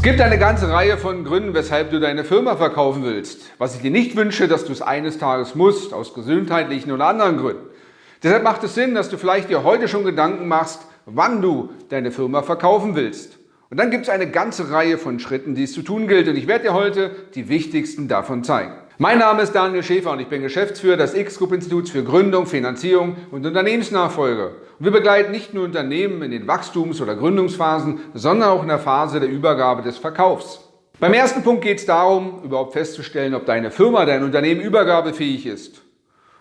Es gibt eine ganze Reihe von Gründen, weshalb du deine Firma verkaufen willst. Was ich dir nicht wünsche, dass du es eines Tages musst, aus gesundheitlichen oder anderen Gründen. Deshalb macht es Sinn, dass du vielleicht dir heute schon Gedanken machst, wann du deine Firma verkaufen willst. Und dann gibt es eine ganze Reihe von Schritten, die es zu tun gilt. Und ich werde dir heute die wichtigsten davon zeigen. Mein Name ist Daniel Schäfer und ich bin Geschäftsführer des X-Group-Instituts für Gründung, Finanzierung und Unternehmensnachfolge. Und wir begleiten nicht nur Unternehmen in den Wachstums- oder Gründungsphasen, sondern auch in der Phase der Übergabe des Verkaufs. Beim ersten Punkt geht es darum, überhaupt festzustellen, ob deine Firma, dein Unternehmen übergabefähig ist.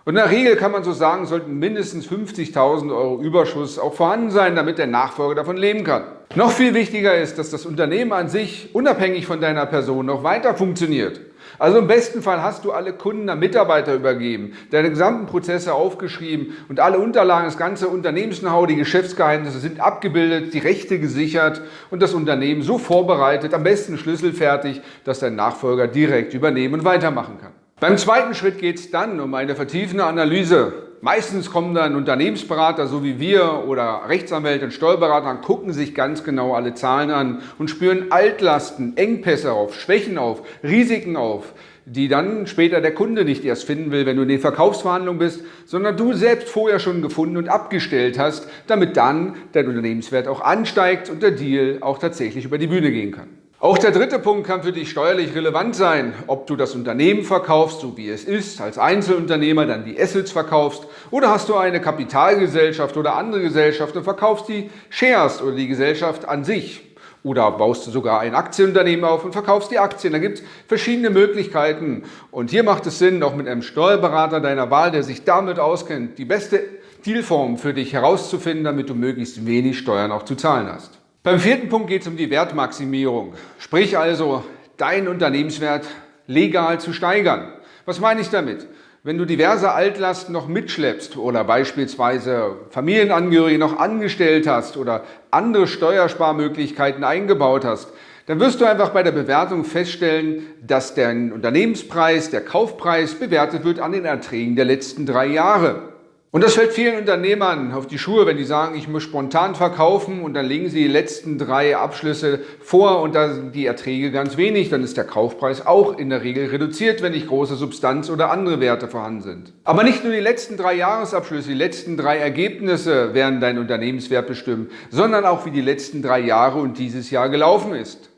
Und in der Regel kann man so sagen, sollten mindestens 50.000 Euro Überschuss auch vorhanden sein, damit der Nachfolger davon leben kann. Noch viel wichtiger ist, dass das Unternehmen an sich unabhängig von deiner Person noch weiter funktioniert. Also im besten Fall hast du alle Kunden an Mitarbeiter übergeben, deine gesamten Prozesse aufgeschrieben und alle Unterlagen, das ganze Unternehmens-Know-how, die Geschäftsgeheimnisse sind abgebildet, die Rechte gesichert und das Unternehmen so vorbereitet, am besten schlüsselfertig, dass dein Nachfolger direkt übernehmen und weitermachen kann. Beim zweiten Schritt geht es dann um eine vertiefende Analyse. Meistens kommen dann Unternehmensberater, so wie wir, oder Rechtsanwälte und Steuerberater, gucken sich ganz genau alle Zahlen an und spüren Altlasten, Engpässe auf, Schwächen auf, Risiken auf, die dann später der Kunde nicht erst finden will, wenn du in den Verkaufsverhandlungen bist, sondern du selbst vorher schon gefunden und abgestellt hast, damit dann dein Unternehmenswert auch ansteigt und der Deal auch tatsächlich über die Bühne gehen kann. Auch der dritte Punkt kann für dich steuerlich relevant sein, ob du das Unternehmen verkaufst, so wie es ist, als Einzelunternehmer dann die Assets verkaufst oder hast du eine Kapitalgesellschaft oder andere Gesellschaft und verkaufst die Shares oder die Gesellschaft an sich. Oder baust du sogar ein Aktienunternehmen auf und verkaufst die Aktien. Da gibt es verschiedene Möglichkeiten. Und hier macht es Sinn, auch mit einem Steuerberater deiner Wahl, der sich damit auskennt, die beste Dealform für dich herauszufinden, damit du möglichst wenig Steuern auch zu zahlen hast. Beim vierten Punkt geht es um die Wertmaximierung, sprich also deinen Unternehmenswert legal zu steigern. Was meine ich damit? Wenn du diverse Altlasten noch mitschleppst oder beispielsweise Familienangehörige noch angestellt hast oder andere Steuersparmöglichkeiten eingebaut hast, dann wirst du einfach bei der Bewertung feststellen, dass der Unternehmenspreis, der Kaufpreis bewertet wird an den Erträgen der letzten drei Jahre. Und das fällt vielen Unternehmern auf die Schuhe, wenn die sagen, ich muss spontan verkaufen und dann legen sie die letzten drei Abschlüsse vor und da sind die Erträge ganz wenig, dann ist der Kaufpreis auch in der Regel reduziert, wenn nicht große Substanz oder andere Werte vorhanden sind. Aber nicht nur die letzten drei Jahresabschlüsse, die letzten drei Ergebnisse werden deinen Unternehmenswert bestimmen, sondern auch wie die letzten drei Jahre und dieses Jahr gelaufen ist.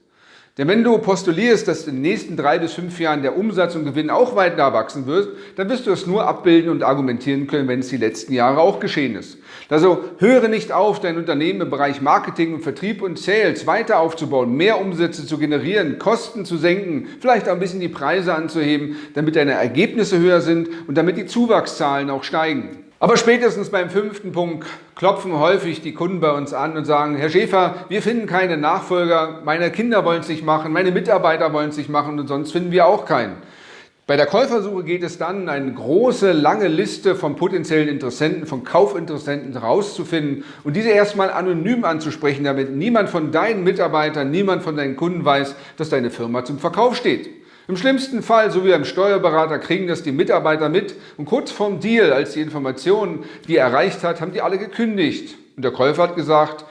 Denn wenn du postulierst, dass in den nächsten drei bis fünf Jahren der Umsatz und Gewinn auch weiter wachsen wird, dann wirst du es nur abbilden und argumentieren können, wenn es die letzten Jahre auch geschehen ist. Also höre nicht auf, dein Unternehmen im Bereich Marketing und Vertrieb und Sales weiter aufzubauen, mehr Umsätze zu generieren, Kosten zu senken, vielleicht auch ein bisschen die Preise anzuheben, damit deine Ergebnisse höher sind und damit die Zuwachszahlen auch steigen. Aber spätestens beim fünften Punkt klopfen häufig die Kunden bei uns an und sagen, Herr Schäfer, wir finden keine Nachfolger, meine Kinder wollen es nicht machen, meine Mitarbeiter wollen es nicht machen und sonst finden wir auch keinen. Bei der Käufersuche geht es dann, eine große, lange Liste von potenziellen Interessenten, von Kaufinteressenten herauszufinden und diese erstmal anonym anzusprechen, damit niemand von deinen Mitarbeitern, niemand von deinen Kunden weiß, dass deine Firma zum Verkauf steht. Im schlimmsten Fall, so wie beim Steuerberater, kriegen das die Mitarbeiter mit und kurz vorm Deal, als die Informationen die er erreicht hat, haben die alle gekündigt. Und der Käufer hat gesagt,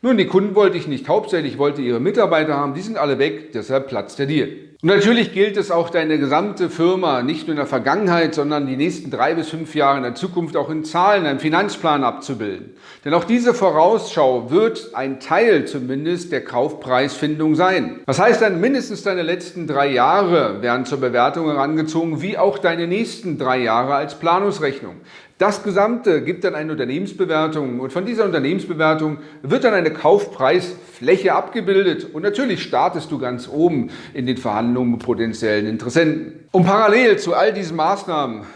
nun, die Kunden wollte ich nicht, hauptsächlich wollte ihre Mitarbeiter haben, die sind alle weg, deshalb platzt der Deal. Und natürlich gilt es auch deine gesamte Firma, nicht nur in der Vergangenheit, sondern die nächsten drei bis fünf Jahre in der Zukunft auch in Zahlen, einem Finanzplan abzubilden. Denn auch diese Vorausschau wird ein Teil zumindest der Kaufpreisfindung sein. Das heißt dann, mindestens deine letzten drei Jahre werden zur Bewertung herangezogen, wie auch deine nächsten drei Jahre als Planungsrechnung. Das Gesamte gibt dann eine Unternehmensbewertung und von dieser Unternehmensbewertung wird dann eine Kaufpreisfläche abgebildet und natürlich startest du ganz oben in den Verhandlungen mit potenziellen Interessenten. Und parallel zu all diesen Maßnahmen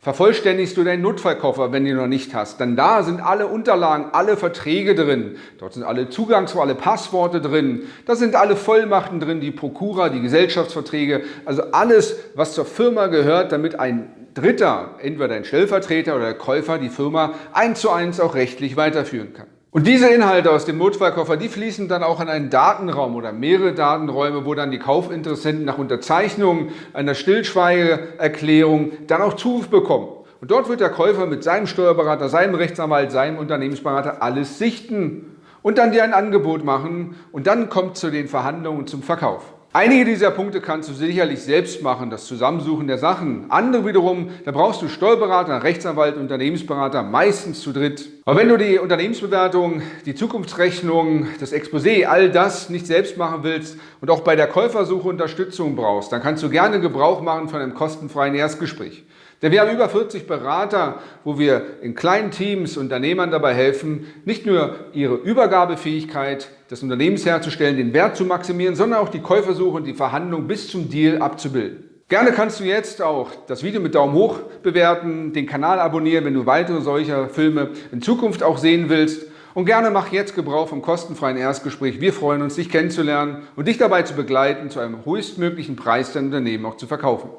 vervollständigst du deinen Notfallkoffer, wenn du ihn noch nicht hast. Denn da sind alle Unterlagen, alle Verträge drin. Dort sind alle Zugangs- alle Passworte drin. Da sind alle Vollmachten drin, die Prokura, die Gesellschaftsverträge. Also alles, was zur Firma gehört, damit ein Dritter, entweder ein Stellvertreter oder der Käufer, die Firma eins zu eins auch rechtlich weiterführen kann. Und diese Inhalte aus dem Notfallkoffer, die fließen dann auch in einen Datenraum oder mehrere Datenräume, wo dann die Kaufinteressenten nach Unterzeichnung einer Stillschweigeerklärung dann auch Zuruf bekommen. Und dort wird der Käufer mit seinem Steuerberater, seinem Rechtsanwalt, seinem Unternehmensberater alles sichten und dann dir ein Angebot machen und dann kommt zu den Verhandlungen zum Verkauf. Einige dieser Punkte kannst du sicherlich selbst machen, das Zusammensuchen der Sachen. Andere wiederum, da brauchst du Steuerberater, Rechtsanwalt, Unternehmensberater, meistens zu dritt. Aber wenn du die Unternehmensbewertung, die Zukunftsrechnung, das Exposé, all das nicht selbst machen willst und auch bei der Käufersuche Unterstützung brauchst, dann kannst du gerne Gebrauch machen von einem kostenfreien Erstgespräch. Denn wir haben über 40 Berater, wo wir in kleinen Teams Unternehmern dabei helfen, nicht nur ihre Übergabefähigkeit des Unternehmens herzustellen, den Wert zu maximieren, sondern auch die Käufersuche und die Verhandlung bis zum Deal abzubilden. Gerne kannst du jetzt auch das Video mit Daumen hoch bewerten, den Kanal abonnieren, wenn du weitere solcher Filme in Zukunft auch sehen willst. Und gerne mach jetzt Gebrauch vom kostenfreien Erstgespräch. Wir freuen uns, dich kennenzulernen und dich dabei zu begleiten, zu einem höchstmöglichen Preis dein Unternehmen auch zu verkaufen.